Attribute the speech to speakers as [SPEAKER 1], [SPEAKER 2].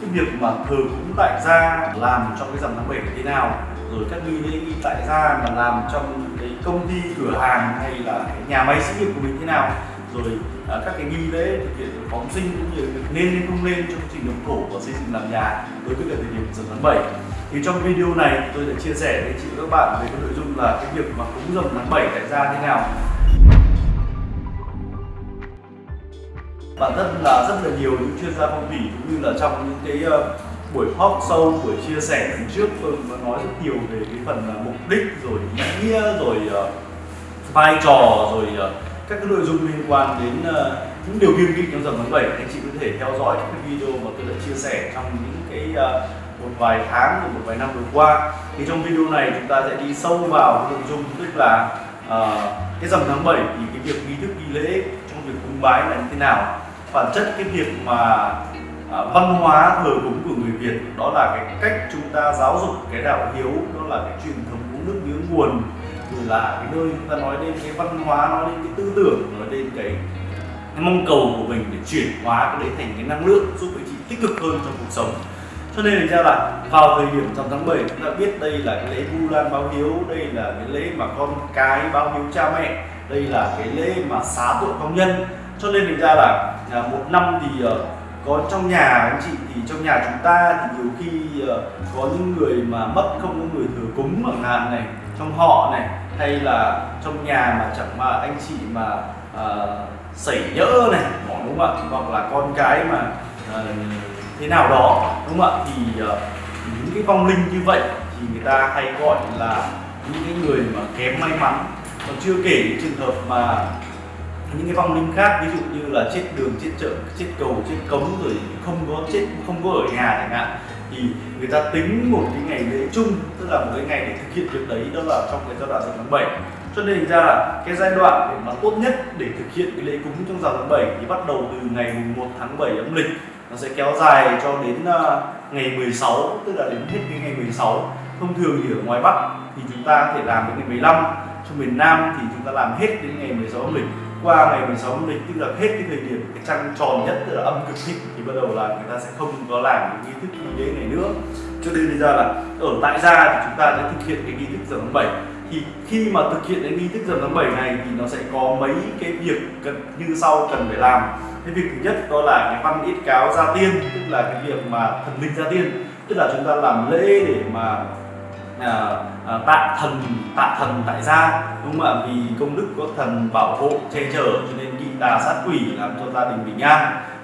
[SPEAKER 1] cái việc mà thờ cúng tại gia làm trong cái dằm tháng 7 thế nào? Rồi các nghi lễ nghi tại gia mà làm trong cái công ty cửa hàng hay là cái nhà máy xí nghiệp của mình thế nào? Rồi à, các cái nghi lễ thực hiện phóng sinh cũng như việc nên hay không nên trong trình đồng thổ và xây dựng làm nhà đối với cả thời điểm dằm tháng 7 thì trong video này tôi sẽ chia sẻ với chị và các bạn về cái nội dung là cái việc mà cúng dằm tháng 7 tại gia thế nào. Bản thân là rất là nhiều những chuyên gia phong thủy cũng như là trong những cái ờ, buổi talk sâu buổi chia sẻ lần trước tôi cũng nói rất nhiều về cái phần ờ, mục đích rồi ý nghĩa rồi ờ, vai trò rồi các cái nội dung liên quan đến những điều kiêng kỵ trong dòng tháng 7 anh chị có thể theo dõi các cái video mà tôi đã chia sẻ trong những cái một vài tháng một vài năm vừa qua. Thì trong video này chúng ta sẽ đi sâu vào nội dung tức là uh, cái dòng tháng 7 thì cái việc nghi thức nghi lễ trong việc cúng bái là như thế nào bản chất cái việc mà à, văn hóa thờ cúng của người Việt đó là cái cách chúng ta giáo dục cái đạo hiếu đó là cái truyền thống uống nước nhớ nguồn rồi là cái nơi chúng ta nói đến cái văn hóa nói đến cái tư tưởng nói đến cái, cái mong cầu của mình để chuyển hóa cái đấy thành cái năng lượng giúp anh chị tích cực hơn trong cuộc sống. Cho nên thành ra là vào thời điểm trong tháng 7 chúng ta biết đây là cái lễ vu lan báo hiếu đây là cái lễ mà con cái báo hiếu cha mẹ đây là cái lễ mà xá tội công nhân. Cho nên thành ra là à, một năm thì uh, có trong nhà anh chị thì trong nhà chúng ta thì nhiều khi uh, có những người mà mất không có người thừa cúng chẳng hạn này trong họ này hay là trong nhà mà chẳng mà anh chị mà ờ, uh, xảy nhỡ này đúng không ạ? Hoặc là con cái mà uh, thế nào đó đúng không ạ? Thì uh, những cái vong linh như vậy thì người ta hay gọi là những cái người mà kém may mắn. Còn chưa kể những trường hợp mà những cái vong linh khác ví dụ như là chết đường chết chợ chết cầu chết cống rồi không có chết không có ở nhà chẳng hạn thì người ta tính một cái ngày lễ chung tức là một cái ngày để thực hiện việc đấy đó là trong cái giai đoạn rằm tháng 7 cho nên ra là cái giai đoạn để mà tốt nhất để thực hiện cái lễ cúng trong rằm tháng 7 thì bắt đầu từ ngày 1 tháng 7 âm lịch. Nó sẽ kéo dài cho đến uh, ngày 16 tức là đến hết cái ngày 16 thông thường thì ở ngoài Bắc thì chúng ta có thể làm đến ngày 15 trong miền Nam thì chúng ta làm hết đến ngày 16 âm lịch qua ngày 16 âm lịch tức là hết cái thời điểm cái trăng tròn nhất, tức là âm cực thịnh, thì bắt đầu là người ta sẽ không có làm cái nghi thức nghi lễ này nữa. Cho nên bây ra là ở tại gia thì chúng ta sẽ thực hiện cái nghi thức rằm tháng 7 thì khi mà thực hiện cái nghi thức rằm tháng 7 này thì nó sẽ có mấy cái việc cần, như sau cần phải làm. Cái việc thứ nhất đó là cái văn ít cáo gia tiên, tức là cái việc mà thần linh gia tiên. Tức là chúng ta làm lễ để mà Ờ, ờ, tạ thần tạ thần tại gia, đúng không ạ? Vì công đức có thần bảo hộ che chở cho nên kỵ tà sát quỷ làm cho gia đình bình an.